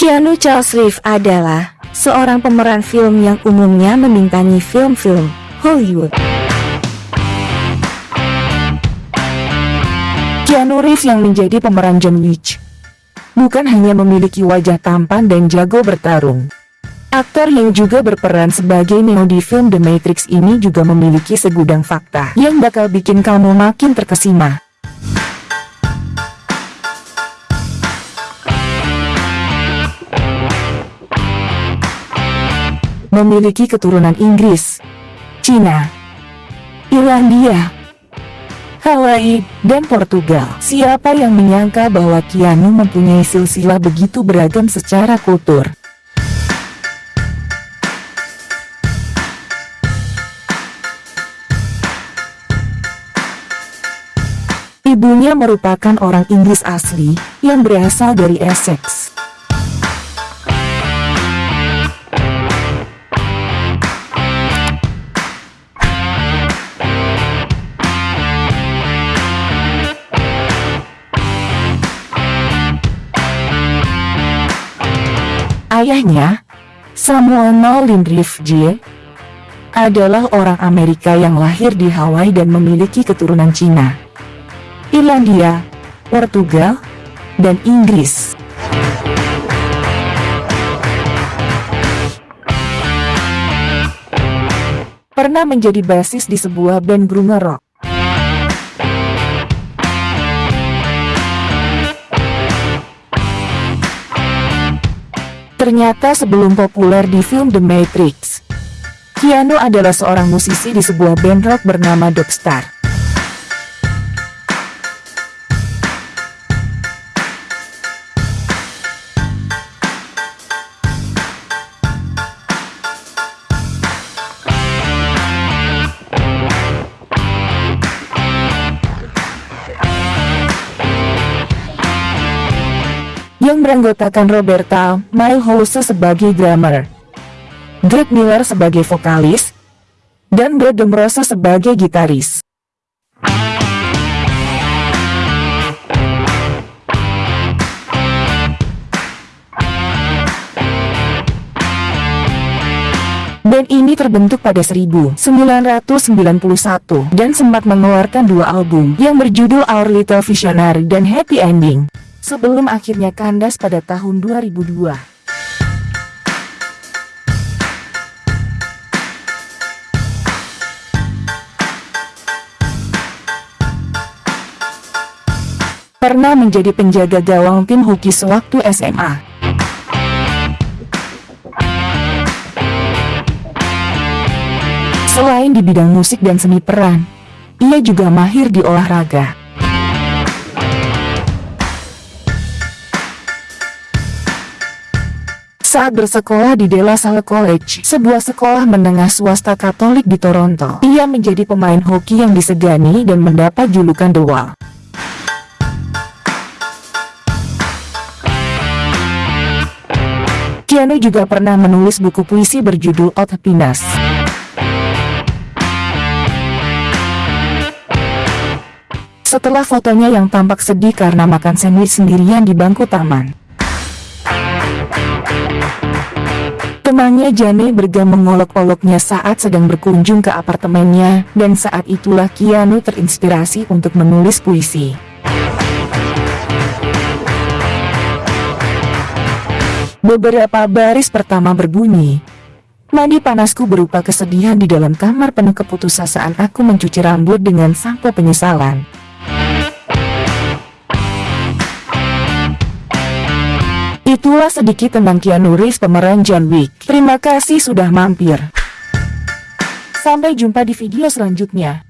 Keanu Charles Reeves adalah seorang pemeran film yang umumnya membintangi film-film Hollywood. Keanu Reeves yang menjadi pemeran John Wick bukan hanya memiliki wajah tampan dan jago bertarung. Aktor yang juga berperan sebagai Neo di film The Matrix ini juga memiliki segudang fakta yang bakal bikin kamu makin terkesima. Memiliki keturunan Inggris, Cina, Irlandia, Hawaii, dan Portugal. Siapa yang menyangka bahwa Keanu mempunyai silsilah begitu beragam secara kultur? Ibunya merupakan orang Inggris asli, yang berasal dari Essex. Ayahnya, Samuel Nolan J. adalah orang Amerika yang lahir di Hawaii dan memiliki keturunan Cina, Irlandia, Portugal, dan Inggris. Pernah menjadi basis di sebuah band grunge rock. Ternyata sebelum populer di film The Matrix, Keanu adalah seorang musisi di sebuah band rock bernama Dogstar. Yang beranggotakan Roberta Milhouse sebagai drummer, Greg Miller sebagai vokalis, dan Brad Demrosa sebagai gitaris. Band ini terbentuk pada 1991 dan sempat mengeluarkan dua album yang berjudul Our Little Visionary dan Happy Ending sebelum akhirnya kandas pada tahun 2002. Pernah menjadi penjaga gawang tim hoki sewaktu SMA. Selain di bidang musik dan seni peran, ia juga mahir di olahraga. Saat bersekolah di De La Salle College, sebuah sekolah menengah swasta Katolik di Toronto, ia menjadi pemain hoki yang disegani dan mendapat julukan The Wall. Keanu juga pernah menulis buku puisi berjudul Old Happiness. Setelah fotonya yang tampak sedih karena makan sandwich sendirian di bangku taman, Temannya Jane bergam mengolok-oloknya saat sedang berkunjung ke apartemennya, dan saat itulah Keanu terinspirasi untuk menulis puisi. Beberapa baris pertama berbunyi, Mandi panasku berupa kesedihan di dalam kamar penuh keputusasaan aku mencuci rambut dengan sampo penyesalan. Itulah sedikit tentang Keanu Reeves pemeran John Wick. Terima kasih sudah mampir. Sampai jumpa di video selanjutnya.